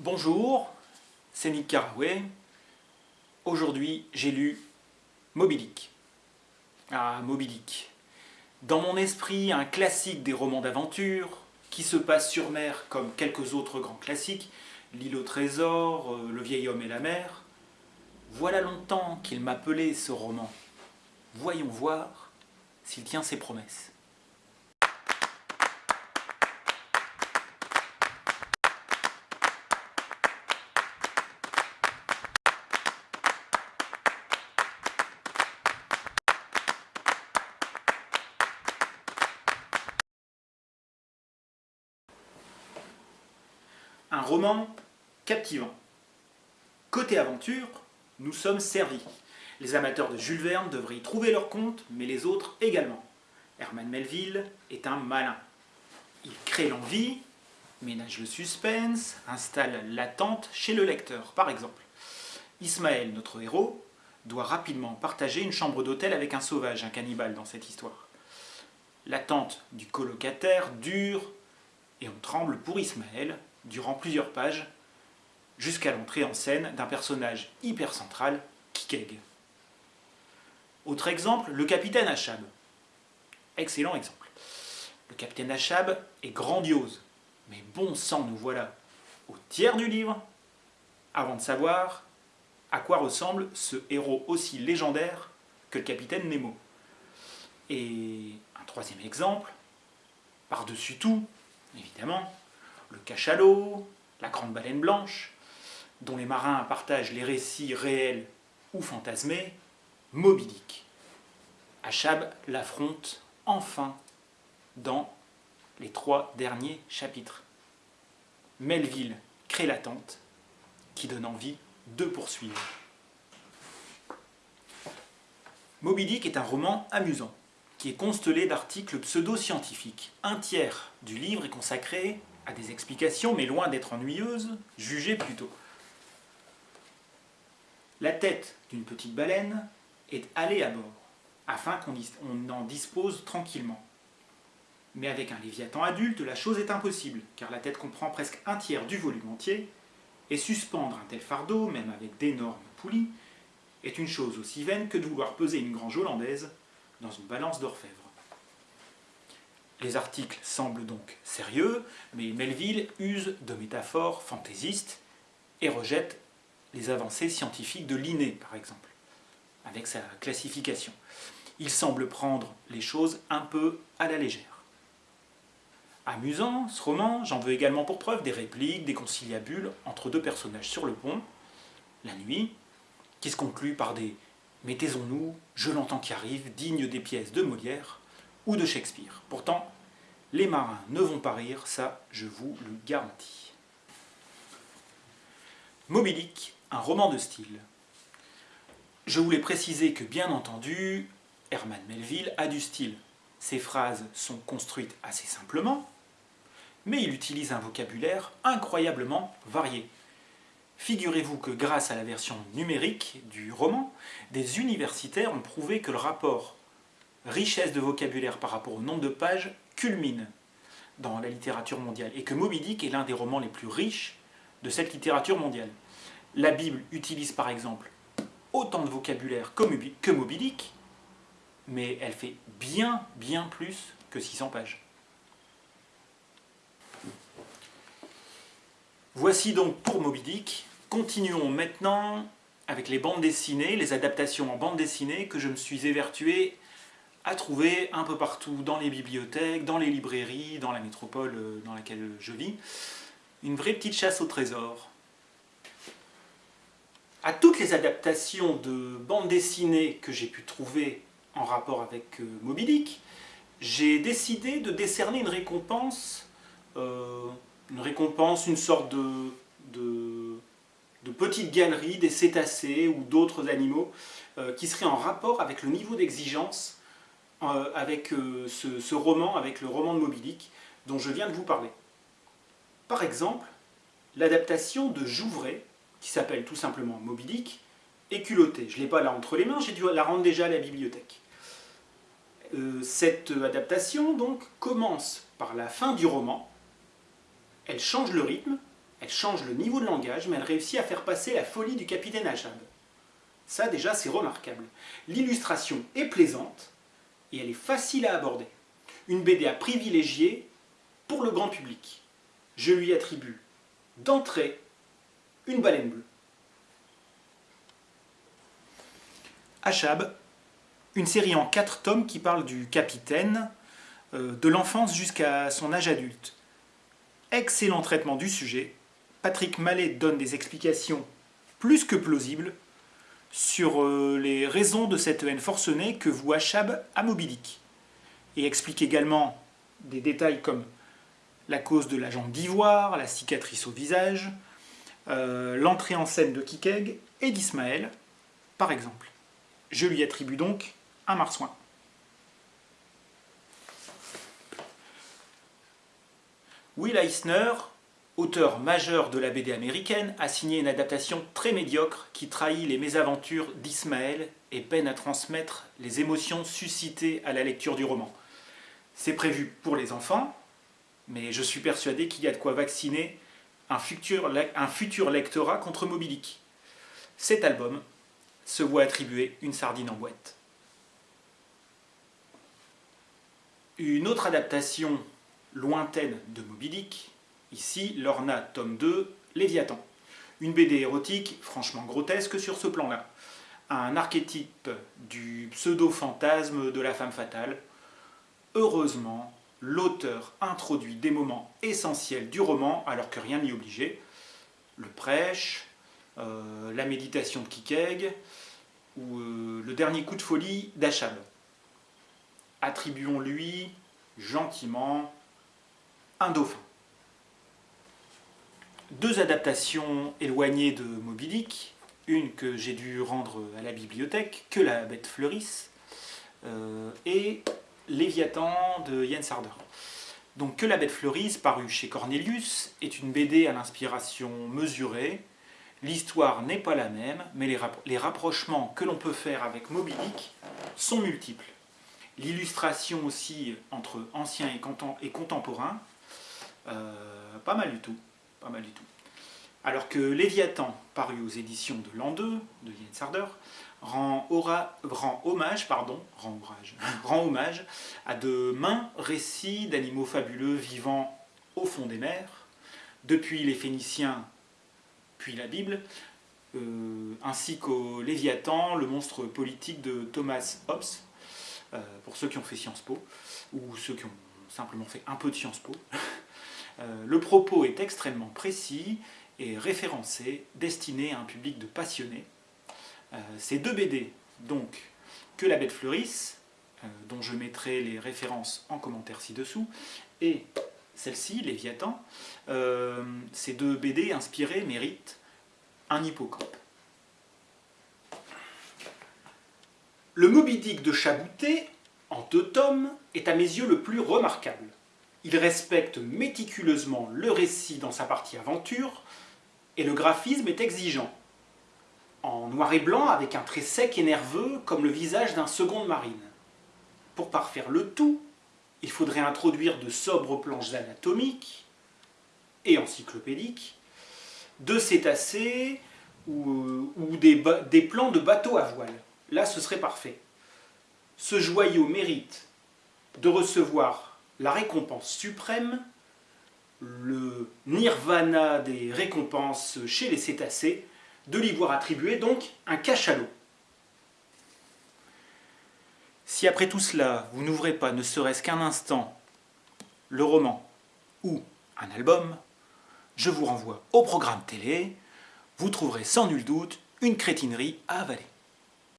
Bonjour, c'est Nick Carraway. Aujourd'hui, j'ai lu Moby. Ah, Moby. Dans mon esprit, un classique des romans d'aventure, qui se passe sur mer comme quelques autres grands classiques, L'île au trésor, euh, Le vieil homme et la mer. Voilà longtemps qu'il m'appelait ce roman. Voyons voir s'il tient ses promesses. Roman captivant. Côté aventure, nous sommes servis. Les amateurs de Jules Verne devraient y trouver leur compte, mais les autres également. Herman Melville est un malin. Il crée l'envie, ménage le suspense, installe l'attente chez le lecteur, par exemple. Ismaël, notre héros, doit rapidement partager une chambre d'hôtel avec un sauvage, un cannibale dans cette histoire. L'attente du colocataire dure et on tremble pour Ismaël durant plusieurs pages jusqu'à l'entrée en scène d'un personnage hyper central, Kikeg. Autre exemple, le capitaine Achab. Excellent exemple. Le capitaine Achab est grandiose, mais bon sang nous voilà au tiers du livre avant de savoir à quoi ressemble ce héros aussi légendaire que le capitaine Nemo. Et un troisième exemple, par-dessus tout, évidemment, le cachalot, la grande baleine blanche, dont les marins partagent les récits réels ou fantasmés, Moby Dick. Achab l'affronte enfin dans les trois derniers chapitres. Melville crée l'attente qui donne envie de poursuivre. Moby Dick est un roman amusant, qui est constellé d'articles pseudo-scientifiques. Un tiers du livre est consacré à des explications, mais loin d'être ennuyeuses, jugées plutôt. La tête d'une petite baleine est allée à bord, afin qu'on en dispose tranquillement. Mais avec un léviathan adulte, la chose est impossible, car la tête comprend presque un tiers du volume entier, et suspendre un tel fardeau, même avec d'énormes poulies, est une chose aussi vaine que de vouloir peser une grange hollandaise dans une balance d'orfèvre. Les articles semblent donc sérieux, mais Melville use de métaphores fantaisistes et rejette les avancées scientifiques de Linné, par exemple, avec sa classification. Il semble prendre les choses un peu à la légère. Amusant, ce roman, j'en veux également pour preuve des répliques, des conciliabules entre deux personnages sur le pont, la nuit, qui se conclut par des « mais taisons-nous, je l'entends qui arrive », dignes des pièces de Molière, ou de Shakespeare. Pourtant, les marins ne vont pas rire, ça je vous le garantis. Moby un roman de style. Je voulais préciser que bien entendu, Herman Melville a du style. Ses phrases sont construites assez simplement, mais il utilise un vocabulaire incroyablement varié. Figurez-vous que grâce à la version numérique du roman, des universitaires ont prouvé que le rapport richesse de vocabulaire par rapport au nombre de pages culmine dans la littérature mondiale et que Moby Dick est l'un des romans les plus riches de cette littérature mondiale. La Bible utilise par exemple autant de vocabulaire que Moby Dick, mais elle fait bien, bien plus que 600 pages. Voici donc pour Moby Dick. Continuons maintenant avec les bandes dessinées, les adaptations en bande dessinée que je me suis évertué à trouver un peu partout dans les bibliothèques, dans les librairies, dans la métropole euh, dans laquelle je vis. Une vraie petite chasse au trésor. À toutes les adaptations de bandes dessinées que j'ai pu trouver en rapport avec euh, Moby j'ai décidé de décerner une récompense, euh, une récompense, une sorte de, petite galerie des cétacés ou d'autres animaux qui serait en rapport avec le niveau d'exigence avec euh, ce, roman, avec le roman de Moby Dick, dont je viens de vous parler. Par exemple, l'adaptation de Jouvray, qui s'appelle tout simplement Moby Dick, est culottée. Je ne l'ai pas là entre les mains, j'ai dû la rendre déjà à la bibliothèque. Euh, cette adaptation donc commence par la fin du roman, elle change le rythme, Elle change le niveau de langage, mais elle réussit à faire passer la folie du capitaine Achab. Ça déjà, c'est remarquable. L'illustration est plaisante et elle est facile à aborder. Une BD à privilégier pour le grand public. Je lui attribue d'entrée une baleine bleue. Achab, une série en quatre tomes qui parle du capitaine, euh, de l'enfance jusqu'à son âge adulte. Excellent traitement du sujet. Patrick Mallet donne des explications plus que plausibles sur euh, les raisons de cette haine forcenée que voue Achab à Moby Et explique également des détails comme la cause de la jambe d'ivoire, la cicatrice au visage, euh, l'entrée en scène de Kikeg et d'Ismaël, par exemple. Je lui attribue donc un marsouin. Will Eisner, auteur majeur de la BD américaine, a signé une adaptation très médiocre qui trahit les mésaventures d'Ismaël et peine à transmettre les émotions suscitées à la lecture du roman. C'est prévu pour les enfants, mais je suis persuadé qu'il y a de quoi vacciner un futur, lectorat contre Moby Cet album se voit attribuer une sardine en boîte. Une autre adaptation lointaine de Moby ici Lorna, tome 2, Léviathan. Une BD érotique franchement grotesque sur ce plan-là. Un archétype du pseudo-fantasme de la femme fatale. Heureusement, l'auteur introduit des moments essentiels du roman alors que rien n'y obligeait. Le prêche, euh, la méditation de Kikeg ou euh, le dernier coup de folie d'Achab. Attribuons-lui gentiment un dauphin. Deux adaptations éloignées de Moby une que j'ai dû rendre à la bibliothèque, que la bête fleurisse, euh, et Léviathan de Jens Harder. Donc Que la bête fleurisse, paru chez Cornelius, est une BD à l'inspiration mesurée. L'histoire n'est pas la même, mais les, rapprochements que l'on peut faire avec Moby sont multiples. L'illustration aussi entre ancien et, contemporain, euh, pas mal du tout. Pas mal du tout. Alors que Léviathan, paru aux éditions de l'an 2, de Jens Harder, rend, hommage, pardon, rend hommage à de mains récits d'animaux fabuleux vivant au fond des mers, depuis les Phéniciens puis la Bible, euh, ainsi qu'au Léviathan, le monstre politique de Thomas Hobbes, euh, pour ceux qui ont fait Sciences Po, ou ceux qui ont simplement fait un peu de Sciences Po. Euh, le propos est extrêmement précis et référencé, destiné à un public de passionnés, euh, ces deux BD, donc Que la bête fleurisse, euh, dont je mettrai les références en commentaire ci-dessous, et celle-ci, Léviathan, ces deux BD inspirés méritent un hippocampe. Le Moby Dick de Chabouté, en deux tomes, est à mes yeux le plus remarquable. Il respecte méticuleusement le récit dans sa partie aventure, et le graphisme est exigeant en noir et blanc avec un trait sec et nerveux comme le visage d'un second marine. Pour parfaire le tout, il faudrait introduire de sobres planches anatomiques et encyclopédiques, de cétacés ou, des, des plans de bateaux à voile. Là, ce serait parfait. Ce joyau mérite de recevoir la récompense suprême, le nirvana des récompenses chez les cétacés, de lui voir attribuer donc un cachalot. Si après tout cela, vous n'ouvrez pas ne serait-ce qu'un instant le roman ou un album, je vous renvoie au programme télé, vous trouverez sans nul doute une crétinerie à avaler.